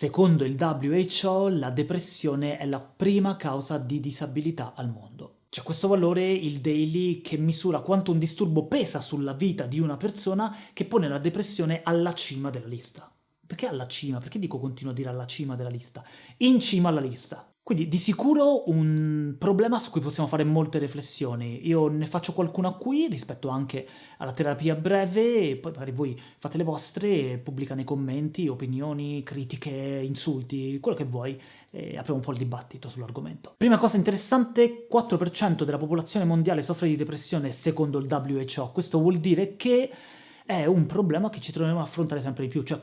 Secondo il WHO la depressione è la prima causa di disabilità al mondo. C'è questo valore, il daily, che misura quanto un disturbo pesa sulla vita di una persona che pone la depressione alla cima della lista. Perché alla cima? Perché dico continuo a dire alla cima della lista? In cima alla lista. Quindi di sicuro un problema su cui possiamo fare molte riflessioni. Io ne faccio qualcuna qui rispetto anche alla terapia breve, e poi magari voi fate le vostre, pubblica nei commenti, opinioni, critiche, insulti, quello che vuoi, e apriamo un po' il dibattito sull'argomento. Prima cosa interessante, 4% della popolazione mondiale soffre di depressione secondo il WHO. Questo vuol dire che è un problema che ci troviamo a affrontare sempre di più, cioè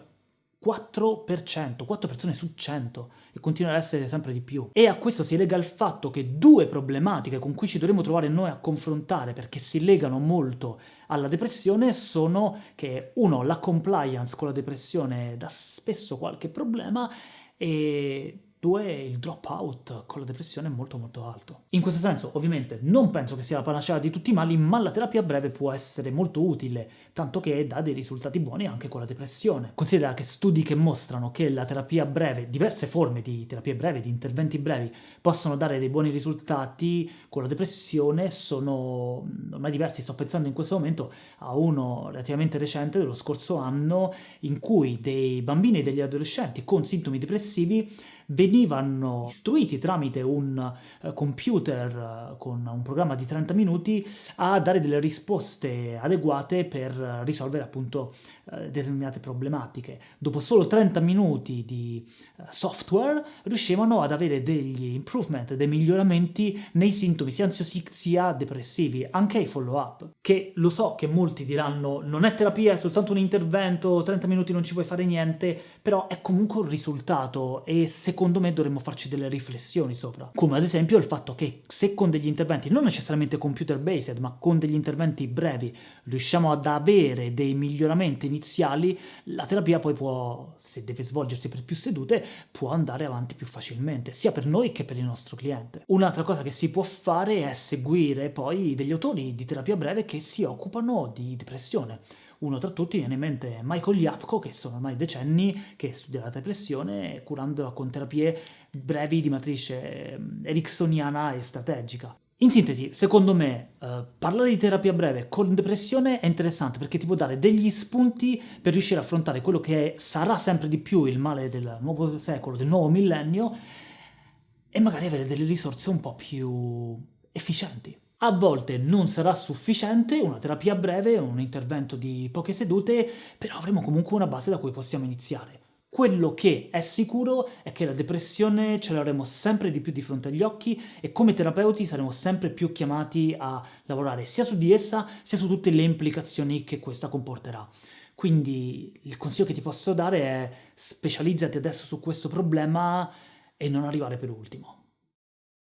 4%, 4 persone su 100 e continuerà ad essere sempre di più. E a questo si lega il fatto che due problematiche con cui ci dovremo trovare noi a confrontare perché si legano molto alla depressione sono che uno, la compliance con la depressione dà spesso qualche problema e Due, il dropout con la depressione è molto molto alto. In questo senso, ovviamente, non penso che sia la panacea di tutti i mali, ma la terapia breve può essere molto utile, tanto che dà dei risultati buoni anche con la depressione. Considera che studi che mostrano che la terapia breve, diverse forme di terapie brevi, di interventi brevi, possono dare dei buoni risultati con la depressione sono ormai diversi. Sto pensando in questo momento a uno relativamente recente dello scorso anno in cui dei bambini e degli adolescenti con sintomi depressivi venivano istruiti tramite un uh, computer uh, con un programma di 30 minuti a dare delle risposte adeguate per risolvere appunto uh, determinate problematiche. Dopo solo 30 minuti di software riuscivano ad avere degli improvement, dei miglioramenti nei sintomi sia ansiosi sia depressivi, anche ai follow up, che lo so che molti diranno non è terapia, è soltanto un intervento, 30 minuti non ci puoi fare niente, però è comunque un risultato e se secondo me dovremmo farci delle riflessioni sopra. Come ad esempio il fatto che se con degli interventi, non necessariamente computer based, ma con degli interventi brevi, riusciamo ad avere dei miglioramenti iniziali, la terapia poi può, se deve svolgersi per più sedute, può andare avanti più facilmente, sia per noi che per il nostro cliente. Un'altra cosa che si può fare è seguire poi degli autori di terapia breve che si occupano di depressione. Uno tra tutti viene in mente Michael Yapko, che sono ormai decenni che studia la depressione curandola con terapie brevi di matrice ehm, ericksoniana e strategica. In sintesi, secondo me, eh, parlare di terapia breve con depressione è interessante perché ti può dare degli spunti per riuscire a affrontare quello che sarà sempre di più il male del nuovo secolo, del nuovo millennio, e magari avere delle risorse un po' più efficienti. A volte non sarà sufficiente una terapia breve, un intervento di poche sedute, però avremo comunque una base da cui possiamo iniziare. Quello che è sicuro è che la depressione ce l'avremo sempre di più di fronte agli occhi e come terapeuti saremo sempre più chiamati a lavorare sia su di essa sia su tutte le implicazioni che questa comporterà. Quindi il consiglio che ti posso dare è specializzati adesso su questo problema e non arrivare per ultimo.